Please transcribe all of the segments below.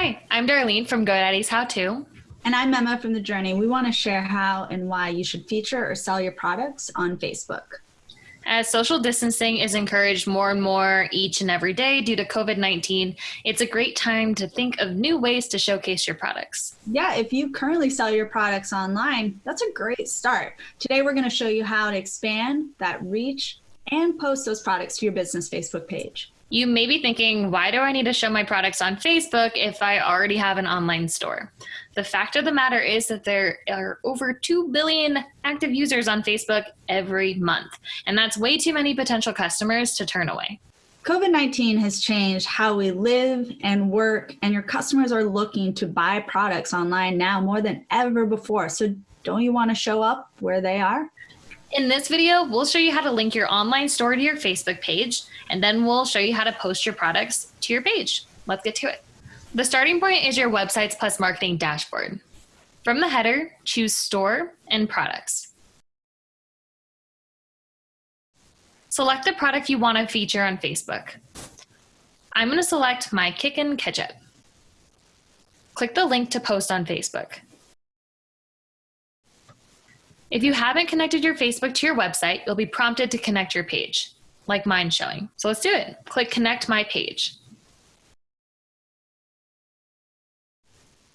Hi, I'm Darlene from GoDaddy's How To. And I'm Emma from The Journey. We want to share how and why you should feature or sell your products on Facebook. As social distancing is encouraged more and more each and every day due to COVID 19, it's a great time to think of new ways to showcase your products. Yeah, if you currently sell your products online, that's a great start. Today, we're going to show you how to expand that reach and post those products to your business Facebook page. You may be thinking, why do I need to show my products on Facebook if I already have an online store? The fact of the matter is that there are over 2 billion active users on Facebook every month, and that's way too many potential customers to turn away. COVID 19 has changed how we live and work, and your customers are looking to buy products online now more than ever before. So, don't you want to show up where they are? In this video, we'll show you how to link your online store to your Facebook page, and then we'll show you how to post your products to your page. Let's get to it. The starting point is your Websites Plus Marketing dashboard. From the header, choose Store and Products. Select the product you want to feature on Facebook. I'm going to select my Kickin' Ketchup. Click the link to post on Facebook. If you haven't connected your Facebook to your website, you'll be prompted to connect your page, like mine showing. So let's do it. Click Connect My Page.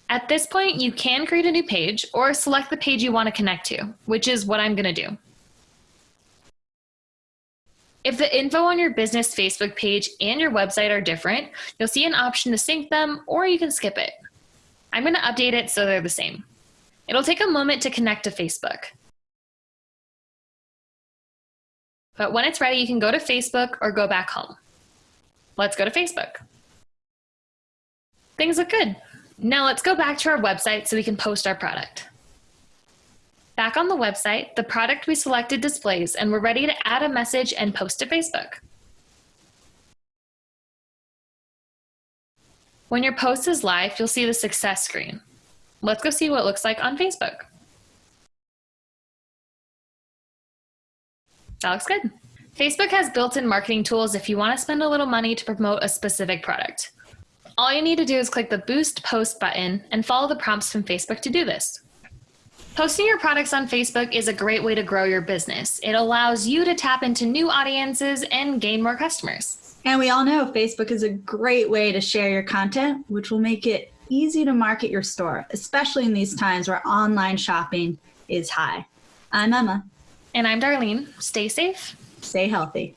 At this point, you can create a new page or select the page you want to connect to, which is what I'm going to do. If the info on your business Facebook page and your website are different, you'll see an option to sync them or you can skip it. I'm going to update it so they're the same. It'll take a moment to connect to Facebook. But when it's ready, you can go to Facebook or go back home. Let's go to Facebook. Things look good. Now let's go back to our website so we can post our product. Back on the website, the product we selected displays and we're ready to add a message and post to Facebook. When your post is live, you'll see the success screen. Let's go see what it looks like on Facebook. That looks good. Facebook has built-in marketing tools if you want to spend a little money to promote a specific product. All you need to do is click the Boost Post button and follow the prompts from Facebook to do this. Posting your products on Facebook is a great way to grow your business. It allows you to tap into new audiences and gain more customers. And we all know Facebook is a great way to share your content, which will make it easy to market your store, especially in these times where online shopping is high. I'm Emma. And I'm Darlene. Stay safe. Stay healthy.